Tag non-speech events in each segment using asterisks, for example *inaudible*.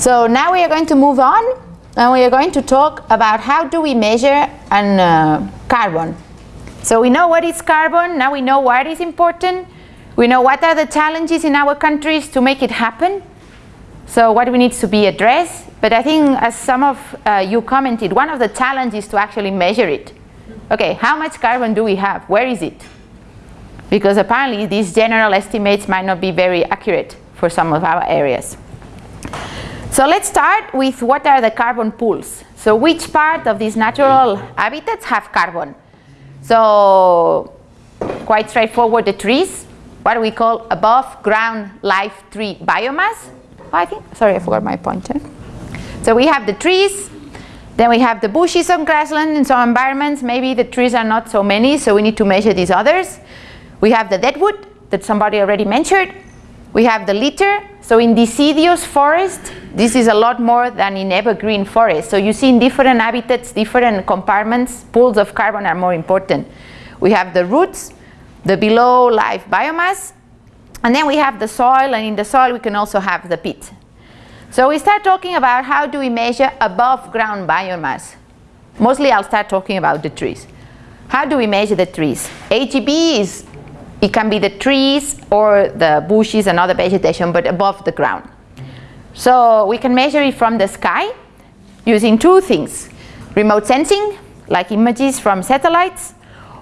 So now we are going to move on and we are going to talk about how do we measure an, uh, carbon. So we know what is carbon, now we know why it is important, we know what are the challenges in our countries to make it happen, so what we needs to be addressed, but I think as some of uh, you commented, one of the challenges to actually measure it. Okay, how much carbon do we have? Where is it? Because apparently these general estimates might not be very accurate for some of our areas. So let's start with what are the carbon pools. So which part of these natural habitats have carbon? So quite straightforward, the trees, what we call above ground live tree biomass. Oh, I think, sorry, I forgot my pointer. Eh? So we have the trees, then we have the bushes on grassland in some environments. Maybe the trees are not so many, so we need to measure these others. We have the deadwood that somebody already mentioned. We have the litter. So in deciduous forest, this is a lot more than in evergreen forest. So you see in different habitats, different compartments, pools of carbon are more important. We have the roots, the below live biomass, and then we have the soil, and in the soil we can also have the peat. So we start talking about how do we measure above ground biomass. Mostly I'll start talking about the trees. How do we measure the trees? AGB is it can be the trees or the bushes and other vegetation, but above the ground. So we can measure it from the sky using two things. Remote sensing, like images from satellites,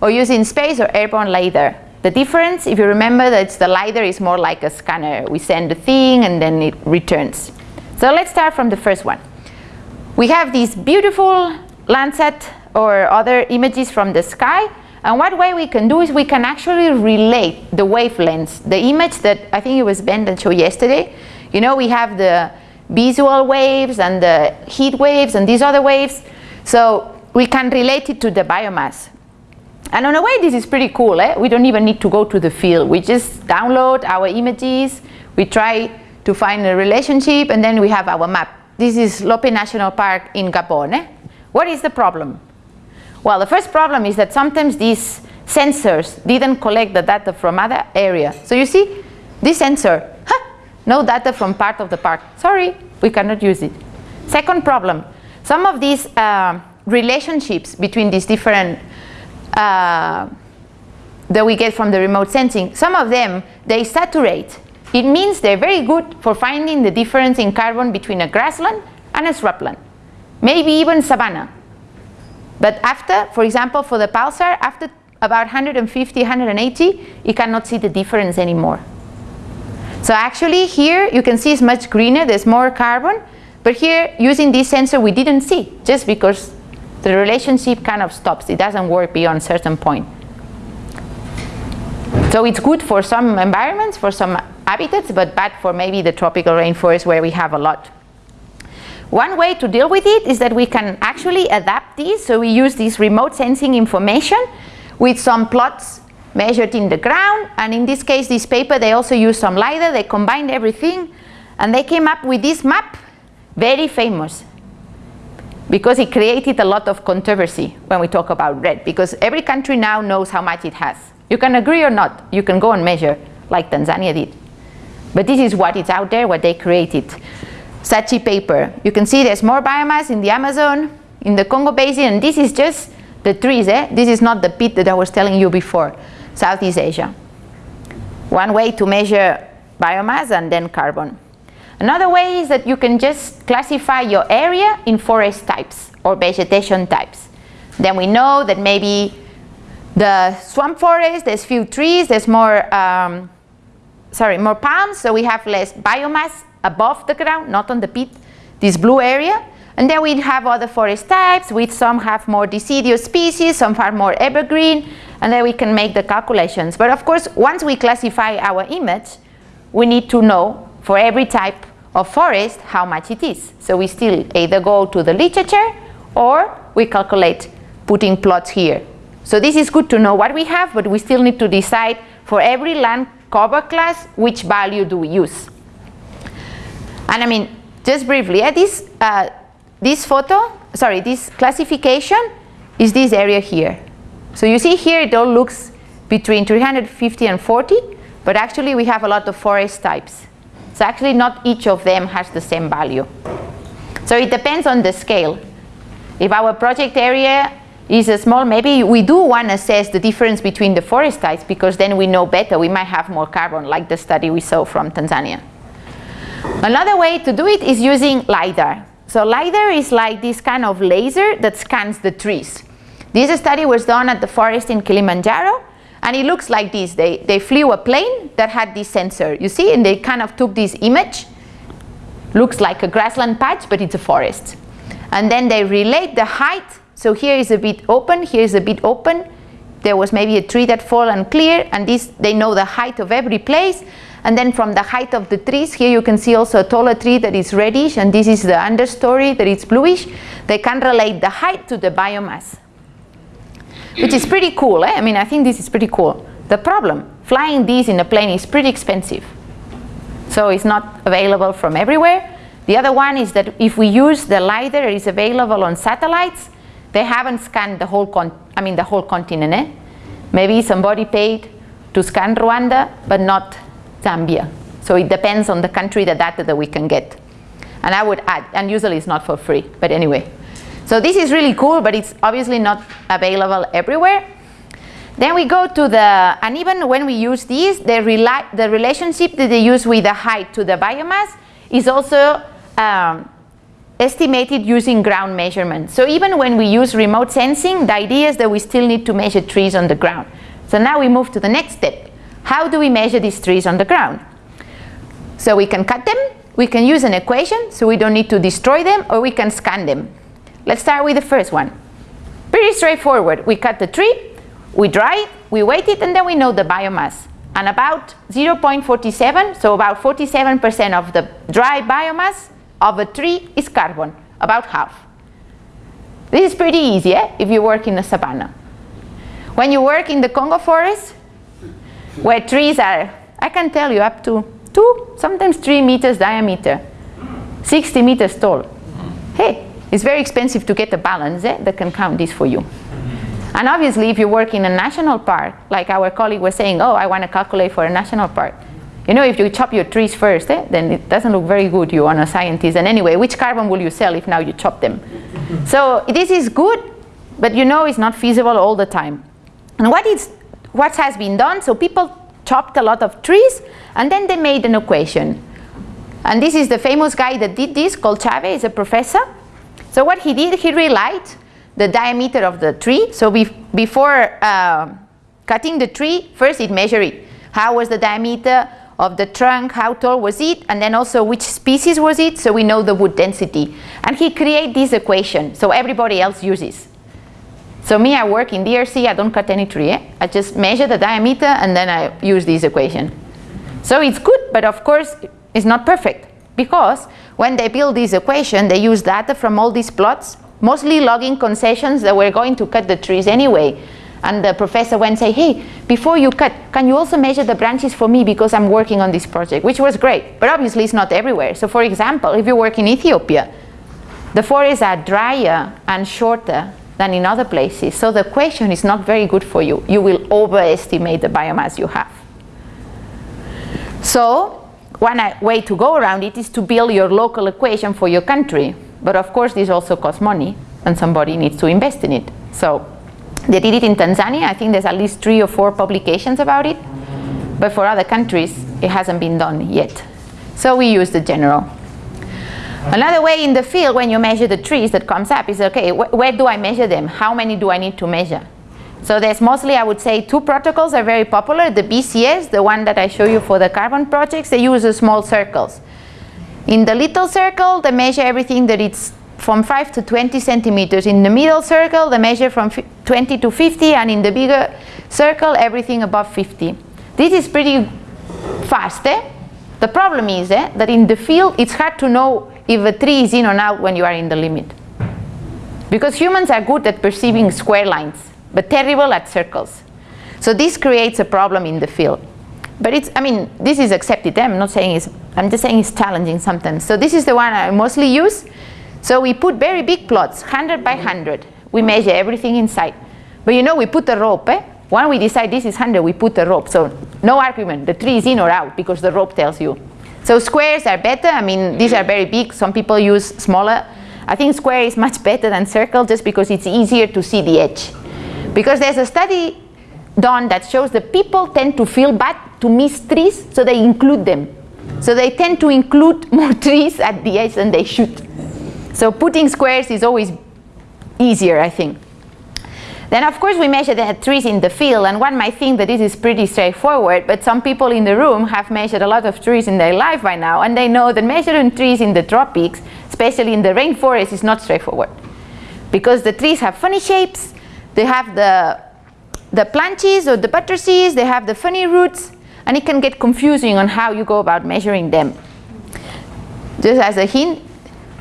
or using space or airborne LiDAR. The difference, if you remember, that the LiDAR is more like a scanner. We send a thing and then it returns. So let's start from the first one. We have these beautiful Landsat or other images from the sky and what way we can do is we can actually relate the wavelengths, the image that I think it was Ben that showed yesterday. You know, we have the visual waves and the heat waves and these other waves. So we can relate it to the biomass. And in a way, this is pretty cool. Eh? We don't even need to go to the field. We just download our images. We try to find a relationship, and then we have our map. This is Lope National Park in Gabon. Eh? What is the problem? Well, the first problem is that sometimes these sensors didn't collect the data from other area. So you see, this sensor, no data from part of the park. Sorry, we cannot use it. Second problem, some of these uh, relationships between these different uh, that we get from the remote sensing, some of them, they saturate. It means they're very good for finding the difference in carbon between a grassland and a shrubland, maybe even savanna. But after, for example, for the PALSAR, after about 150, 180, you cannot see the difference anymore. So actually here you can see it's much greener, there's more carbon, but here using this sensor we didn't see just because the relationship kind of stops. It doesn't work beyond a certain point. So it's good for some environments, for some habitats, but bad for maybe the tropical rainforest where we have a lot. One way to deal with it is that we can actually adapt these. So we use this remote sensing information with some plots measured in the ground. And in this case, this paper, they also used some LiDAR. They combined everything. And they came up with this map, very famous. Because it created a lot of controversy when we talk about REDD Because every country now knows how much it has. You can agree or not. You can go and measure, like Tanzania did. But this is what is out there, what they created. Saatchi paper. You can see there's more biomass in the Amazon, in the Congo Basin, and this is just the trees. Eh? This is not the peat that I was telling you before, Southeast Asia. One way to measure biomass and then carbon. Another way is that you can just classify your area in forest types or vegetation types. Then we know that maybe the swamp forest, there's few trees, there's more, um, sorry, more palms, so we have less biomass above the ground, not on the peat, this blue area. And then we have other forest types, which some have more deciduous species, some are more evergreen, and then we can make the calculations. But of course, once we classify our image, we need to know for every type of forest how much it is. So we still either go to the literature or we calculate putting plots here. So this is good to know what we have, but we still need to decide for every land cover class which value do we use. And I mean, just briefly, yeah, this, uh, this photo, sorry, this classification is this area here. So you see here it all looks between 350 and 40, but actually we have a lot of forest types. So actually not each of them has the same value. So it depends on the scale. If our project area is small, maybe we do want to assess the difference between the forest types because then we know better, we might have more carbon like the study we saw from Tanzania. Another way to do it is using LiDAR. So LiDAR is like this kind of laser that scans the trees. This study was done at the forest in Kilimanjaro and it looks like this. They, they flew a plane that had this sensor, you see, and they kind of took this image. Looks like a grassland patch, but it's a forest. And then they relate the height. So here is a bit open, here is a bit open. There was maybe a tree that fell and clear, and this they know the height of every place. And then from the height of the trees, here you can see also a taller tree that is reddish, and this is the understory that is bluish. They can relate the height to the biomass which is pretty cool. Eh? I mean, I think this is pretty cool. The problem, flying these in a plane is pretty expensive. So it's not available from everywhere. The other one is that if we use the LiDAR that is available on satellites, they haven't scanned the whole, con I mean, the whole continent. Eh? Maybe somebody paid to scan Rwanda, but not Zambia. So it depends on the country, the data that we can get. And I would add, and usually it's not for free, but anyway. So this is really cool, but it's obviously not available everywhere. Then we go to the, and even when we use these, the, rela the relationship that they use with the height to the biomass is also um, estimated using ground measurement. So even when we use remote sensing, the idea is that we still need to measure trees on the ground. So now we move to the next step. How do we measure these trees on the ground? So we can cut them, we can use an equation, so we don't need to destroy them, or we can scan them. Let's start with the first one. Pretty straightforward. We cut the tree, we dry it, we weight it, and then we know the biomass. And about 0.47, so about 47% of the dry biomass of a tree is carbon, about half. This is pretty easy eh, if you work in the savannah. When you work in the Congo forest, where trees are, I can tell you, up to two, sometimes three meters diameter, 60 meters tall. Hey, it's very expensive to get a balance eh, that can count this for you. And obviously, if you work in a national park, like our colleague was saying, oh, I want to calculate for a national park. You know, if you chop your trees first, eh, then it doesn't look very good, you on a scientist. And anyway, which carbon will you sell if now you chop them? so this is good, but you know it's not feasible all the time. And what, is, what has been done, so people chopped a lot of trees, and then they made an equation. And this is the famous guy that did this, called Chavez, is a professor. So what he did, he relight the diameter of the tree. So be before uh, cutting the tree, first it measured it. How was the diameter of the trunk, how tall was it, and then also which species was it, so we know the wood density. And he create this equation, so everybody else uses. So me, I work in DRC, I don't cut any tree. Eh? I just measure the diameter and then I use this equation. So it's good, but of course, it's not perfect because when they build this equation, they use data from all these plots, mostly logging concessions that were going to cut the trees anyway. And the professor went and say, hey, before you cut, can you also measure the branches for me because I'm working on this project, which was great. But obviously it's not everywhere. So for example, if you work in Ethiopia, the forests are drier and shorter than in other places. So the equation is not very good for you. You will overestimate the biomass you have. So one uh, way to go around it is to build your local equation for your country. But of course, this also costs money, and somebody needs to invest in it. So they did it in Tanzania. I think there's at least three or four publications about it. But for other countries, it hasn't been done yet. So we use the general. Another way in the field, when you measure the trees that comes up, is, okay, wh where do I measure them? How many do I need to measure? So there's mostly, I would say, two protocols are very popular. The VCS, the one that I show you for the carbon projects, they use small circles. In the little circle, they measure everything that it's from 5 to 20 centimeters. In the middle circle, they measure from 20 to 50, and in the bigger circle, everything above 50. This is pretty fast. Eh? The problem is eh, that in the field, it's hard to know if a tree is in or out when you are in the limit. Because humans are good at perceiving square lines but terrible at circles. So this creates a problem in the field. But it's, I mean, this is accepted. I'm not saying it's, I'm just saying it's challenging sometimes. So this is the one I mostly use. So we put very big plots, 100 by 100. We measure everything inside. But you know, we put a rope, eh? When we decide this is 100, we put a rope. So no argument, the tree is in or out because the rope tells you. So squares are better. I mean, these are mm-hmm. very big. Some people use smaller. I think square is much better than circle just because it's easier to see the edge. Because there's a study done that shows that people tend to feel bad to miss trees, so they include them. So they tend to include *laughs* more trees at the edge than they should. So putting squares is always easier, I think. Then of course we measure the trees in the field and one might think that this is pretty straightforward but some people in the room have measured a lot of trees in their life by now and they know that measuring trees in the tropics, especially in the rainforest, is not straightforward. Because the trees have funny shapes, they have the, the planches or the buttresses, they have the funny roots and it can get confusing on how you go about measuring them. Just as a hint,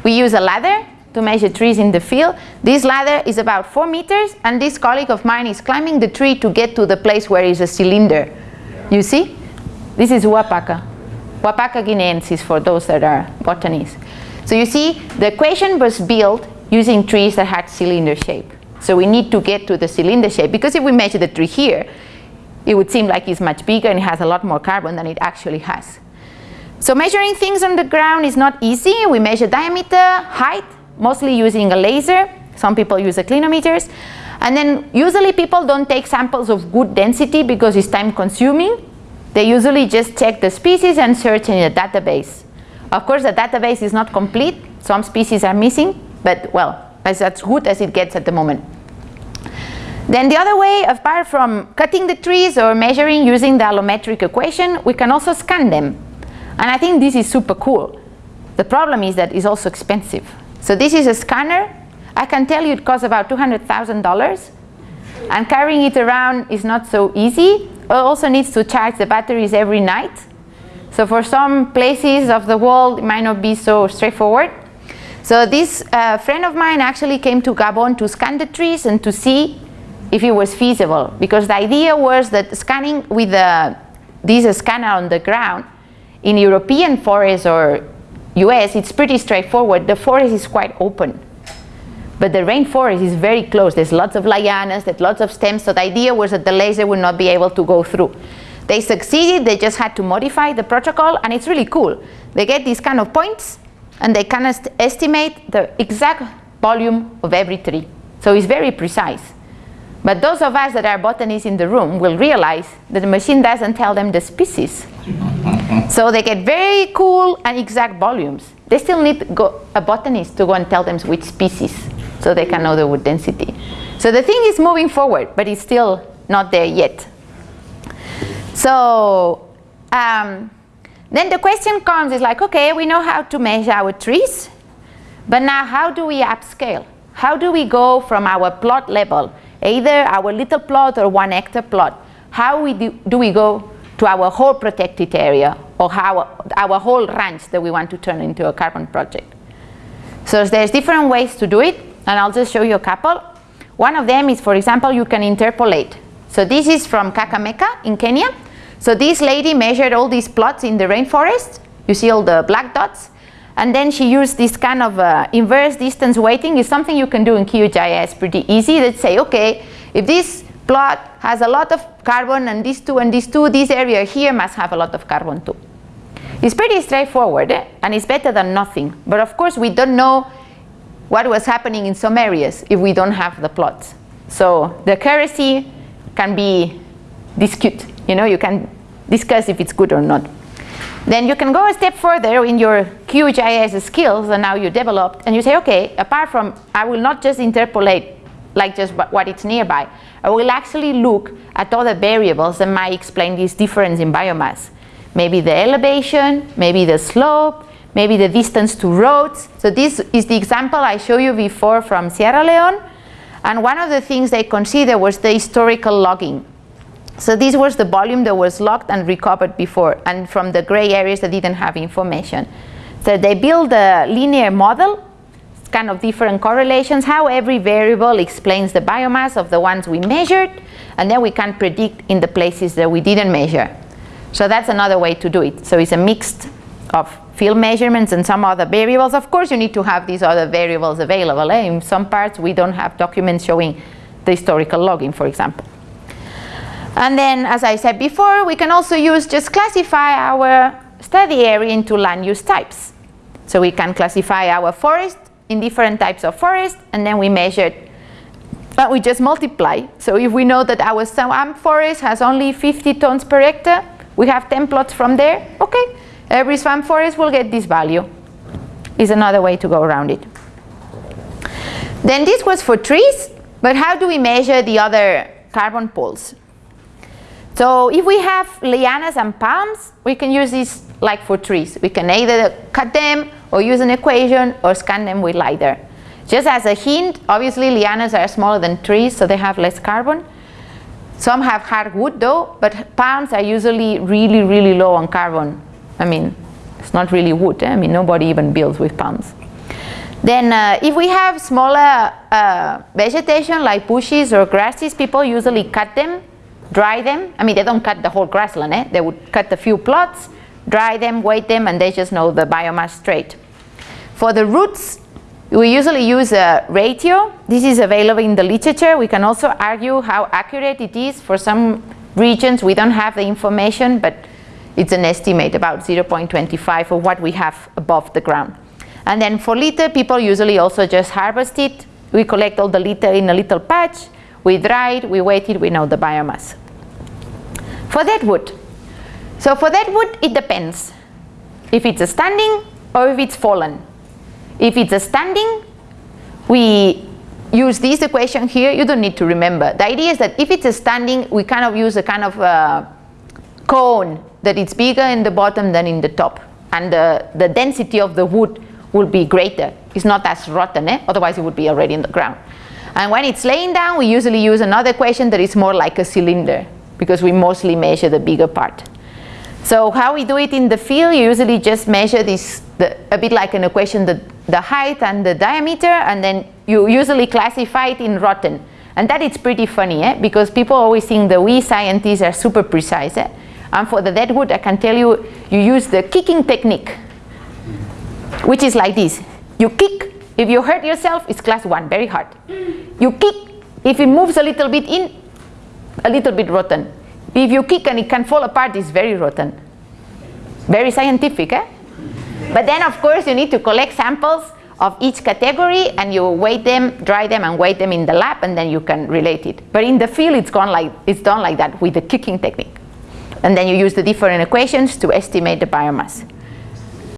we use a ladder to measure trees in the field. This ladder is about four meters and this colleague of mine is climbing the tree to get to the place where is a cylinder. You see? This is Uapaca. Uapaca guineensis for those that are botanists. So you see, the equation was built using trees that had cylinder shape. So we need to get to the cylinder shape because if we measure the tree here, it would seem like it's much bigger and it has a lot more carbon than it actually has. So measuring things on the ground is not easy. We measure diameter, height, mostly using a laser. Some people use a clinometers. And then usually people don't take samples of wood density because it's time consuming. They usually just check the species and search in a database. Of course the database is not complete. Some species are missing, but well, that's as good as it gets at the moment. Then the other way, apart from cutting the trees or measuring using the allometric equation, we can also scan them. And I think this is super cool. The problem is that it's also expensive. So this is a scanner. I can tell you it costs about $200,000 and carrying it around is not so easy. It also needs to charge the batteries every night. So for some places of the world, it might not be so straightforward. So this uh, friend of mine actually came to Gabon to scan the trees and to see if it was feasible. Because the idea was that scanning with the, this scanner on the ground in European forests or US, it's pretty straightforward. The forest is quite open. But the rainforest is very close. There's lots of lianas, there's lots of stems. So the idea was that the laser would not be able to go through. They succeeded, they just had to modify the protocol and it's really cool. They get these kind of points and they can est estimate the exact volume of every tree. So it's very precise. But those of us that are botanists in the room will realize that the machine doesn't tell them the species. so they get very cool and exact volumes. They still need a botanist to go and tell them which species so they can know the wood density. So the thing is moving forward, but it's still not there yet. So um, then the question comes is like, okay, we know how to measure our trees, but now how do we upscale? How do we go from our plot level either our little plot or one hectare plot. How we do, do we go to our whole protected area or how our whole ranch that we want to turn into a carbon project. So there's different ways to do it and I'll just show you a couple. One of them is, for example, you can interpolate. So this is from Kakamega in Kenya. So this lady measured all these plots in the rainforest. You see all the black dots. And then she used this kind of uh, inverse distance weighting is something you can do in QGIS pretty easy. Let's say, okay, if this plot has a lot of carbon and these two and these two, this area here must have a lot of carbon too. It's pretty straightforward eh? and it's better than nothing. But of course we don't know what was happening in some areas if we don't have the plots. So the accuracy can be discuted. You know, you can discuss if it's good or not. Then you can go a step further in your QGIS skills and now you developed and you say, okay, apart from, I will not just interpolate like just what it's nearby. I will actually look at other variables that might explain this difference in biomass. Maybe the elevation, maybe the slope, maybe the distance to roads. So this is the example I showed you before from Sierra Leone. And one of the things they considered was the historical logging. So this was the volume that was locked and recovered before and from the gray areas that didn't have information. So they build a linear model, kind of different correlations, how every variable explains the biomass of the ones we measured and then we can predict in the places that we didn't measure. So that's another way to do it. So it's a mix of field measurements and some other variables. Of course you need to have these other variables available. Eh? In some parts we don't have documents showing the historical logging, for example. And then, as I said before, we can also use just classify our study area into land use types. So we can classify our forest in different types of forest and then we measure but we just multiply. So if we know that our swamp forest has only 50 tons per hectare, we have 10 plots from there, okay, every swamp forest will get this value. Is another way to go around it. Then this was for trees, but how do we measure the other carbon pools? So if we have lianas and palms, we can use this like for trees. We can either cut them or use an equation or scan them with LiDAR. Just as a hint, obviously lianas are smaller than trees, so they have less carbon. Some have hard wood though, but palms are usually really, really low on carbon. I mean, it's not really wood. Eh? I mean, nobody even builds with palms. Then uh, if we have smaller uh, vegetation like bushes or grasses, people usually cut them dry them. I mean, they don't cut the whole grassland, eh? They would cut a few plots, dry them, weight them, and they just know the biomass straight. For the roots, we usually use a ratio. This is available in the literature. We can also argue how accurate it is. For some regions, we don't have the information, but it's an estimate about 0.25 of what we have above the ground. And then for litter, people usually also just harvest it. We collect all the litter in a little patch, we it, we it, we know the biomass. For that wood, so for that wood, it depends if it's standing or if it's fallen. If it's a standing, we use this equation here. You don't need to remember. The idea is that if it's a standing, we kind of use a kind of uh, cone that it's bigger in the bottom than in the top. And the, the density of the wood will be greater. It's not as rotten, eh? otherwise it would be already in the ground. And when it's laying down, we usually use another equation that is more like a cylinder because we mostly measure the bigger part. So how we do it in the field, you usually just measure this, the, a bit like an equation, the, the height and the diameter, and then you usually classify it in rotten. And that is pretty funny, eh? because people always think that we scientists are super precise. Eh? And for the dead wood, I can tell you, you use the kicking technique, which is like this. You kick, if you hurt yourself, it's class one, very hard. You kick, if it moves a little bit in, a little bit rotten. If you kick and it can fall apart, it's very rotten. Very scientific, eh? But then, of course, you need to collect samples of each category and you weigh them, dry them, and weigh them in the lab, and then you can relate it. But in the field, it's, gone like, it's done like that with the kicking technique. And then you use the different equations to estimate the biomass.